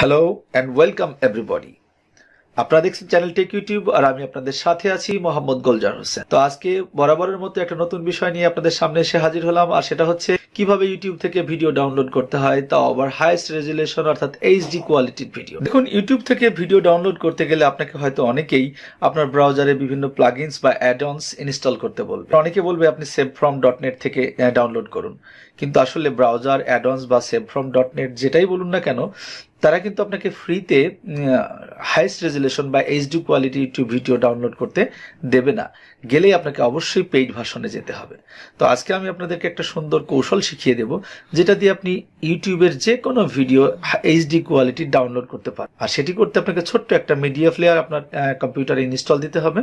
Hello and welcome everybody আপনারা দেখছেন channel take YouTube আর আমি আপনাদের সাথে আছি মোহাম্মদ গোলজার হোসেন। তো আজকে বরাবরের মতো একটা নতুন বিষয় নিয়ে আপনাদের সামনে এসে হাজির হলাম, আর সেটা হচ্ছে কীভাবে ইউটিউব থেকে ভিডিও ডাউনলোড করতে হয় তাও আবার হাইয়েস্ট রেজুলেশন অর্থাৎ এইচডি কোয়ালিটির ভিডিও দেখুন ইউটিউব থেকে ভিডিও ডাউনলোড করতে গেলে আপনাকে হয়তো অনেকেই আপনার ব্রাউজারে বিভিন্ন প্লাগইনস বা অ্যাডঅনস ইনস্টল করতে বলবে। অনেকে বলবে আপনি সেভ ফ্রম ডট নেট থেকে ডাউনলোড করুন। কিন্তু আসলে ব্রাউজার অ্যাডঅনস বা সেভ ফ্রম ডট নেট যেটাই বলুন না কেন তারা কিন্তু আপনাকে ফ্রিতে হাইস্ট রেজুলেশন বা HD quality YouTube video download করতে দেবে না। গেলেই আপনাকে অবশ্যই পেইড ভাষণে যেতে হবে। তো আজকে আমি আপনাদেরকে একটা সুন্দর কৌশল শিখিয়ে দেব, যেটা দিয়ে আপনি ইউটিউবের যে কোনো ভিডিও এইচডি কোয়ালিটি ডাউনলোড করতে পারেন আর সেটি করতে আপনাকে ছোট্ট একটা মিডিয়া প্লেয়ার আপনার কম্পিউটারে ইনস্টল দিতে হবে।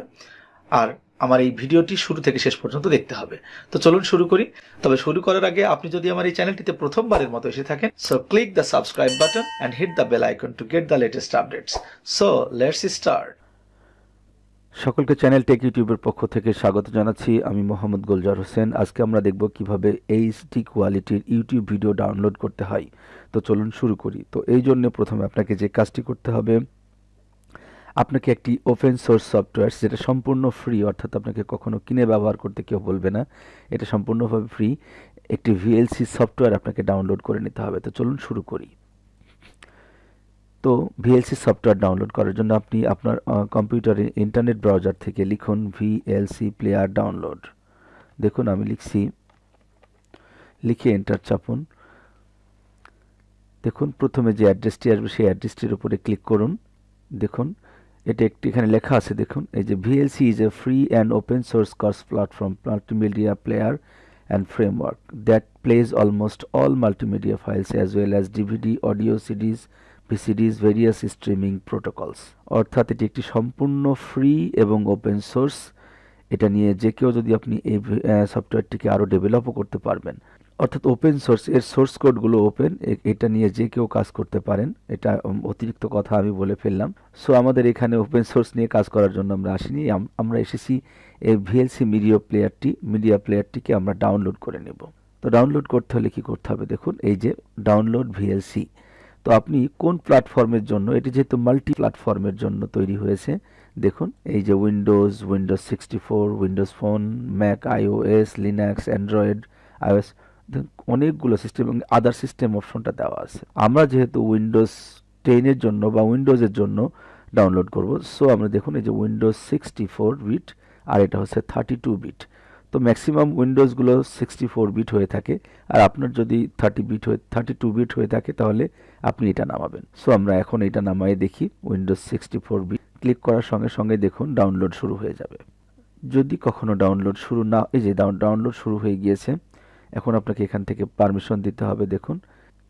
আর আমার এই ভিডিওটি শুরু থেকে শেষ পর্যন্ত দেখতে হবে। তো চলুন শুরু করি। তবে শুরু করার আগে আপনি যদি আমার এই চ্যানেলটিতে প্রথমবারের মতো এসে থাকেন so click the subscribe button and hit the bell icon to get the latest updates so let's start সকলকে চ্যানেল টেক ইউটিউবের পক্ষ থেকে স্বাগত জানাচ্ছি। আমি মোহাম্মদ গোলজার হোসেন। আজকে আমরা দেখব কীভাবে এইচডি কোয়ালিটির ইউটিউব ভিডিও ডাউনলোড করতে হয়। তো চলুন শুরু করি। তো এই জন্য প্রথমে আপনাকে যে কাজটি করতে হবে আপনাকে একটি ওপেন সোর্স সফটওয়্যার যেটা সম্পূর্ণ ফ্রি অর্থাৎ আপনাকে কখনো কিনে ব্যবহার করতে কেউ বলবে না, এটা সম্পূর্ণভাবে ফ্রি একটি ভিএলসি সফটওয়্যার আপনাকে ডাউনলোড করে নিতে হবে। তো চলুন শুরু করি। তো ভিএলসি সফটওয়্যার ডাউনলোড করার জন্য আপনি আপনার কম্পিউটারে ইন্টারনেট ব্রাউজার থেকে লিখুন ভিএলসি প্লেয়ার ডাউনলোড দেখুন, আমি লিখছি, লিখে এন্টার চাপুন। দেখুন, প্রথমে যে অ্যাড্রেসটি আসবে, সেই অ্যাড্রেসটির উপরে ক্লিক করুন। দেখুন এটা একটি এখানে লেখা আছে, দেখুন। এই যে VLC is a free and open source cross platform multimedia player and framework that plays almost all multimedia files as well as DVD audio CDs VCDs various streaming protocols অর্থাৎ এটি একটি সম্পূর্ণ ফ্রি এবং ওপেন সোর্স এটা নিয়ে যে কেউ যদি আপনি এই সফটওয়্যারটিকে আরও ডেভেলপও করতে পারবেন। অর্থাৎ ওপেন সোর্স এর সোর্স কোডগুলো ওপেন এটা নিয়ে যে কেউ কাজ করতে পারেন, এটা অতিরিক্ত কথা আমি বলে ফেললাম। সো আমাদের এখানে ওপেন সোর্স নিয়ে কাজ করার জন্য আমরা আসিনি। আমরা এসেছি এই ভিএলসি মিডিয়া প্লেয়ারটি মিডিয়া প্লেয়ারটিকে আমরা ডাউনলোড করে নেব। তো ডাউনলোড করতে হলে কি করতে হবে দেখুন, এই যে ডাউনলোড ভিএলসি তো আপনি কোন প্ল্যাটফর্মের জন্য, এটি যেহেতু মাল্টি প্ল্যাটফর্মের জন্য তৈরি হয়েছে, দেখুন, এই যে Windows Windows sixty four Windows phone Mac iOS Linux Android iOS অনেকগুলো সিস্টেম এবং আদার সিস্টেম অপশনটা দেওয়া আছে। আমরা যেহেতু উইন্ডোজ টেনের জন্য বা উইন্ডোজের জন্য ডাউনলোড করব সো আমরা দেখুন এই যে উইন্ডোজ সিক্সটি ফোর বিট আর এটা হচ্ছে থার্টি টু বিট তো ম্যাক্সিমাম উইন্ডোজগুলো সিক্সটি ফোর বিট হয়ে থাকে, আর আপনার যদি থার্টি বিট হয়ে থার্টি টু বিট হয়ে থাকে তাহলে আপনি এটা নামাবেন। সো আমরা এখন এটা নামাই দেখি Windows sixty four bit click করার সঙ্গে সঙ্গে দেখুন ডাউনলোড শুরু হয়ে যাবে। যদি কখনো ডাউনলোড শুরু না, এই যে ডাউনলোড শুরু হয়ে গিয়েছে এখন আপনাকে এখান থেকে পারমিশন দিতে হবে, দেখুন।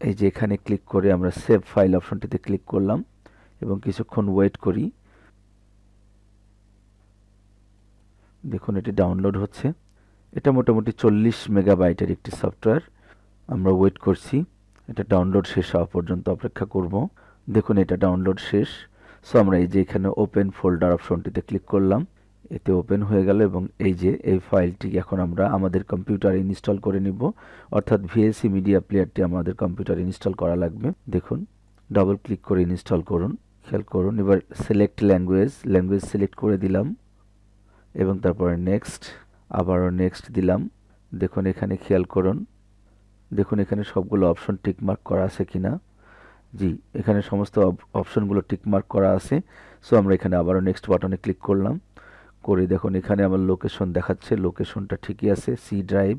এই যে এখানে ক্লিক করে আমরা সেভ ফাইল অপশনটিতে ক্লিক করলাম এবং কিছুক্ষণ ওয়েট করি। দেখুন, এটি ডাউনলোড হচ্ছে। এটা মোটামুটি চল্লিশ মেগাবাইটের একটি সফটওয়্যার আমরা ওয়েট করছি। এটা ডাউনলোড শেষ হওয়া পর্যন্ত অপেক্ষা করব। দেখুন, এটা ডাউনলোড শেষ। সো আমরা এই যে এখানে ওপেন ফোল্ডার অপশনটিতে ক্লিক করলাম। এতে ওপেন হয়ে গেল এবং এই যে এই ফাইলটি এখন আমরা আমাদের কম্পিউটারে ইনস্টল করে নিব। অর্থাৎ ভিএসি মিডিয়া প্লেয়ারটি আমাদের কম্পিউটারে ইনস্টল করা লাগবে। দেখুন ডাবল ক্লিক করে ইনস্টল করুন, খেয়াল করুন। এবার সিলেক্ট ল্যাঙ্গুয়েজ ল্যাঙ্গুয়েজ সিলেক্ট করে দিলাম এবং তারপরে নেক্সট আবারও নেক্সট দিলাম। দেখুন, এখানে খেয়াল করুন। দেখুন, এখানে সবগুলো অপশন টিকমার্ক করা আছে কিনা? জি, এখানে সমস্ত অপশনগুলো টিকমার্ক করা আছে। সো আমরা এখানে আবারও নেক্সট বাটনে ক্লিক করলাম। করে দেখুন, এখানে আমার লোকেশন দেখাচ্ছে লোকেশনটা ঠিকই আছে সি ড্রাইভ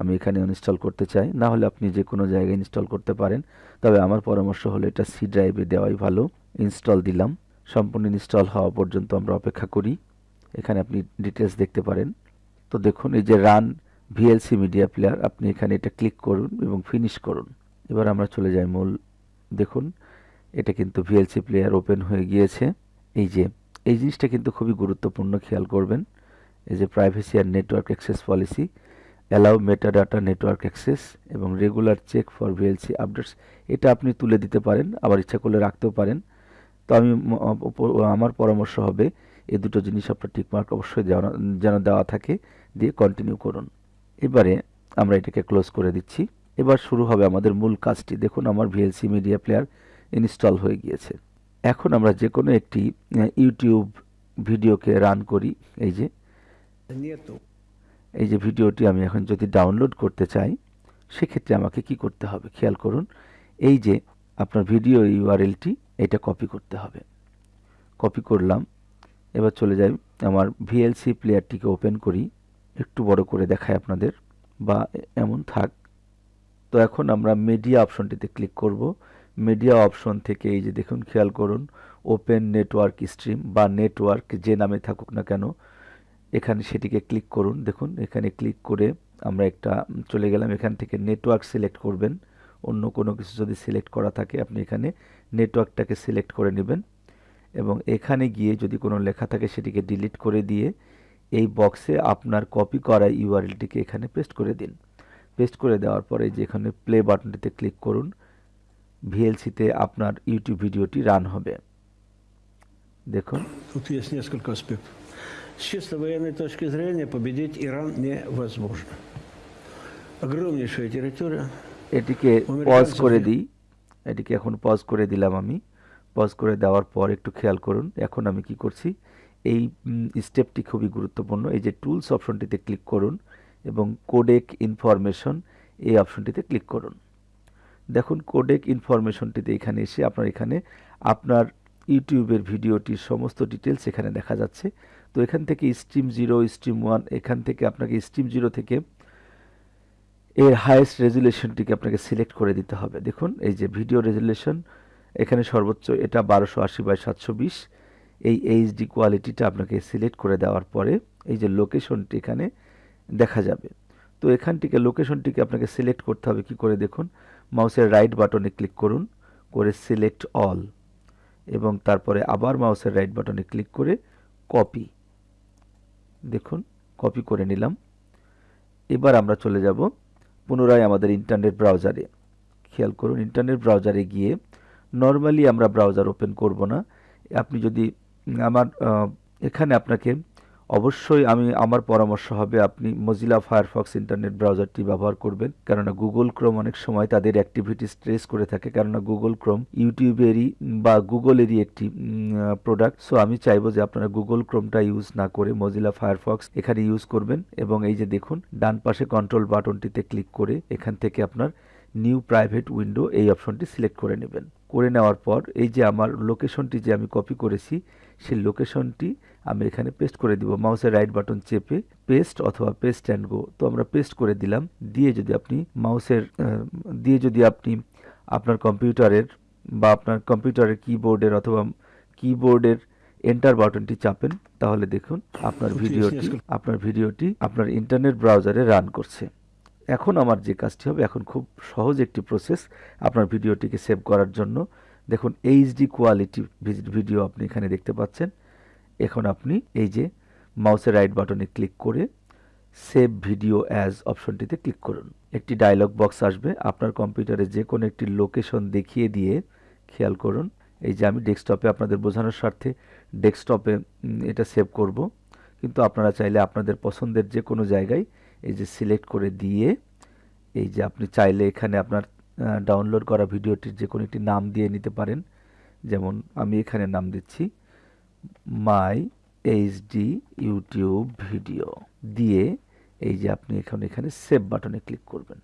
আমি এখানে ইনস্টল করতে চাই। না হলে আপনি যে কোনো জায়গায় ইনস্টল করতে পারেন। তবে আমার পরামর্শ হলো এটা সি ড্রাইভে দেওয়াই ভালো। ইনস্টল দিলাম। সম্পূর্ণ ইনস্টল হওয়া পর্যন্ত আমরা অপেক্ষা করি। এখানে আপনি ডিটেলস দেখতে পারেন। তো দেখুন, এই যে রান ভিএলসি মিডিয়া প্লেয়ার আপনি এখানে এটা ক্লিক করুন এবং ফিনিশ করুন। এবার আমরা চলে যাই মূল, দেখুন, এটা কিন্তু ভিএলসি প্লেয়ার ওপেন হয়ে গিয়েছে। এই যে এই জিনিসটা কিন্তু খুবই গুরুত্বপূর্ণ, খেয়াল করবেন। এই যে প্রাইভেসি আর network access policy allow meta data network access এবং regular check for VLC updates এটা আপনি তুলে দিতে পারেন, আবার ইচ্ছা করলে রাখতেও পারেন। তো আমি আমার পরামর্শ হবে, এই দুটো জিনিস আপনার টিকমার্ক অবশ্যই যেন দেওয়া থাকে, দিয়ে কন্টিনিউ করুন। এবারে আমরা এটাকে ক্লোজ করে দিচ্ছি। এবার শুরু হবে আমাদের মূল কাজটি। দেখুন, আমার ভিএলসি মিডিয়া প্লেয়ার ইনস্টল হয়ে গিয়েছে। এখন আমরা যে কোনো একটি ইউটিউব ভিডিওকে রান করি, এই যে। এই যে ভিডিওটি আমি এখন যদি ডাউনলোড করতে চাই, সেক্ষেত্রে আমাকে কি করতে হবে? খেয়াল করুন, এই যে আপনার ভিডিও ইউআরএলটি এটা কপি করতে হবে। কপি করলাম, এবার চলে যাই, আমার ভিএলসি প্লেয়ারটিকে ওপেন করি, একটু বড় করে দেখায় আপনাদের, বা এমন থাক। তো এখন আমরা মিডিয়া অপশনটিতে ক্লিক করব। মিডিয়া অপশন থেকে এই যে দেখুন, খেয়াল করুন ওপেন নেটওয়ার্ক স্ট্রিম বা নেটওয়ার্ক যে নামে থাকুক না কেন, এখানে সেটিকে ক্লিক করুন। দেখুন, এখানে ক্লিক করে আমরা একটা, চলে গেলাম, এখান থেকে নেটওয়ার্ক সিলেক্ট করবেন। অন্য কোনো কিছু যদি সিলেক্ট করা থাকে, আপনি এখানে নেটওয়ার্কটাকে সিলেক্ট করে নেবেন এবং এখানে গিয়ে যদি কোনো লেখা থাকে, সেটিকে ডিলিট করে দিয়ে এই বক্সে আপনার কপি করা ইউআরএলটিকে এখানে পেস্ট করে দিন। পেস্ট করে দেওয়ার পরে যে এখানে প্লে বাটনটিতে ক্লিক করুন। ভিএলসিতে আপনার ইউটিউব ভিডিওটি রান হবে দেখুন Тут есть несколько аспектов. С чисто военной точки зрения победить Иран невозможно. Огромнейшая территория. এটিকে American পজ করে Sophia. দিই এটিকে এখন পজ করে দিলাম আমি পজ করে দেওয়ার পর একটু খেয়াল করুন এখন আমি কি করছি এই স্টেপটি খুবই গুরুত্বপূর্ণ এই যে টুলস অপশনটিতে ক্লিক করুন এবং কোডেক ইনফরমেশন এই অপশনটিতে ক্লিক করুন দেখুন কোডেক ইনফরমেশনটিতে এখানে এসে আপনার এখানে আপনার ইউটিউবের ভিডিওটির সমস্ত ডিটেলস এখানে দেখা যাচ্ছে। তো এখান থেকে স্ট্রিম জিরো স্ট্রিম ওয়ান এখান থেকে আপনাকে স্ট্রিম জিরো থেকে এর হাইয়েস্ট রেজুলেশনটিকে আপনাকে সিলেক্ট করে দিতে হবে। দেখুন, এই যে ভিডিও রেজুলেশন এখানে সর্বোচ্চ এটা বারোশো আশি বাই সাতশো বিশ। এই এইচডি কোয়ালিটিটা আপনাকে সিলেক্ট করে দেওয়ার পরে এই যে লোকেশনটি এখানে দেখা যাবে। তো এখান থেকে লোকেশনটিকে আপনাকে সিলেক্ট করতে হবে কি করে? দেখুন মাউসের রাইট বাটনে ক্লিক করুন, করে সিলেক্ট অল, এবং তারপরে আবার মাউসের রাইট বাটনে ক্লিক করে কপি। দেখুন, কপি করে নিলাম। এবার আমরা চলে যাব পুনরায় আমাদের ইন্টারনেট ব্রাউজারে। খেয়াল করুন, ইন্টারনেট ব্রাউজারে গিয়ে নর্মালি আমরা ব্রাউজার ওপেন করব না। আপনি যদি আমার এখানে আপনাকে অবশ্যই আমি আমার পরামর্শ হবে আপনি মজিলা ফায়ারফক্স ইন্টারনেট ব্রাউজারটি ব্যবহার করবেন, কেননা গুগল ক্রোম অনেক সময় তাদের অ্যাক্টিভিটি স্ট্রেস করে থাকে, কেননা গুগল ক্রোম ইউটিউবেরই বা গুগলেরই একটি প্রোডাক্ট সো আমি চাইব যে আপনারা গুগল ক্রোমটা ইউজ না করে মজিলা ফায়ারফক্স এখানে ইউজ করবেন এবং এই যে দেখুন, ডান পাশে কন্ট্রোল বাটনটিতে ক্লিক করে এখান থেকে আপনার নিউ প্রাইভেট উইন্ডো এই অপশনটি সিলেক্ট করে নেবেন। করে নেওয়ার পর এই যে আমার লোকেশনটি যে আমি কপি করেছি, সেই লোকেশনটি আমি এখানে পেস্ট করে দিব। মাউসের রাইট বাটন চেপে পেস্ট অথবা পেস্ট অ্যান্ড গো তো আমরা পেস্ট করে দিলাম। দিয়ে যদি আপনি মাউসের দিয়ে যদি আপনি আপনার কম্পিউটারের বা আপনার কম্পিউটারের কিবোর্ডের অথবা কিবোর্ডের এন্টার বাটনটি চাপেন তাহলে দেখুন আপনার ভিডিওটি. আপনার ভিডিওটি আপনার ইন্টারনেট ব্রাউজারে রান করছে। এখন আমার যে কাজটি হবে এখন খুব সহজ একটি প্রসেস আপনার ভিডিওটিকে সেভ করার জন্য। দেখুন এইচডি কোয়ালিটি ভিডিও আপনি এখানে দেখতে পাচ্ছেন। এখন আপনি এই যে মাউসের রাইট বাটনে ক্লিক করে সেভ ভিডিও অ্যাজ অপশনটিতে ক্লিক করুন। একটি ডায়লগ বক্স আসবে। আপনার কম্পিউটারে যে কোনো একটি লোকেশন দেখিয়ে দিয়ে খেয়াল করুন। এই যে আমি ডেস্কটপে আপনাদের বোঝানোর স্বার্থে ডেস্কটপে এটা সেভ করব। কিন্তু আপনারা চাইলে আপনাদের পছন্দের যে কোনো জায়গায় এই যে সিলেক্ট করে দিয়ে এই যে আপনি চাইলে এখানে আপনার ডাউনলোড করা ভিডিওটির যে কোনো একটি নাম দিয়ে নিতে পারেন। যেমন আমি এখানে নাম দিচ্ছি। মাই এইচডি ইউটিউব ভিডিও দিয়ে এই যে আপনি এখন এখানে সেভ বাটনে ক্লিক করবেন।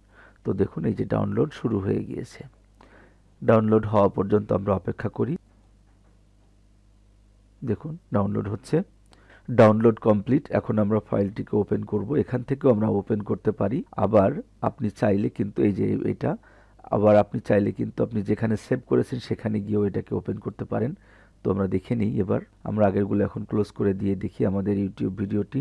তো দেখুন, এই যে ডাউনলোড শুরু হয়ে গিয়েছে। ডাউনলোড হওয়া পর্যন্ত আমরা অপেক্ষা করি। দেখুন ডাউনলোড হচ্ছে। ডাউনলোড কমপ্লিট এখন আমরা ফাইলটিকে ওপেন করব। এখান থেকেও আমরা ওপেন করতে পারি। আবার আপনি চাইলে কিন্তু এই যে এটা, আবার আপনি চাইলে কিন্তু আপনি যেখানে সেভ করেছেন সেখানে গিয়েও এটাকে ওপেন করতে পারেন। তো আমরা দেখে নিই এবার। আমরা আগেরগুলো এখন ক্লোজ করে দিয়ে দেখি আমাদের ইউটিউব ভিডিওটি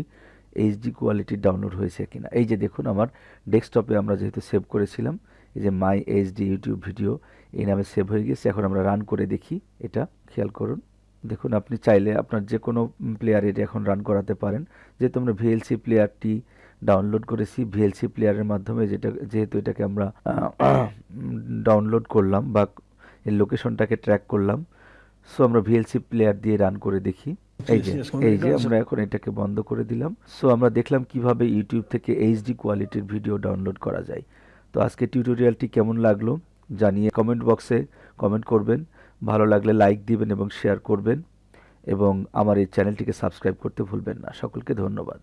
এইচডি কোয়ালিটির ডাউনলোড হয়েছে কিনা। এই যে দেখুন আমার ডেস্কটপে আমরা যেহেতু সেভ করেছিলাম, এই যে মাই এইচডি ইউটিউব ভিডিও এই নামে সেভ হয়ে গেছে এখন আমরা রান করে দেখি এটা, খেয়াল করুন। দেখুন, আপনি চাইলে আপনার যে কোনো প্লেয়ার এটা এখন রান করাতে পারেন। যেহেতু আমরা ভিএলসি প্লেয়ারটি ডাউনলোড করেছি ভিএলসি প্লেয়ারের মাধ্যমে যেটা, যেহেতু এটাকে আমরা ডাউনলোড করলাম বা এই লোকেশনটাকে ট্র্যাক করলাম সো আমরা ভিএলসি প্লেয়ার দিয়ে রান করে দেখি। এই যে এই যে আমরা এখন এটাকে বন্ধ করে দিলাম। সো আমরা দেখলাম কীভাবে ইউটিউব থেকে এইচডি কোয়ালিটির ভিডিও ডাউনলোড করা যায়। তো আজকে টিউটোরিয়ালটি কেমন লাগল জানিয়ে কমেন্ট বক্সে কমেন্ট করবেন। ভালো লাগলে লাইক দিবেন এবং শেয়ার করবেন। এবং আমার এই চ্যানেলটিকে সাবস্ক্রাইব করতে ভুলবেন না। সকলকে ধন্যবাদ।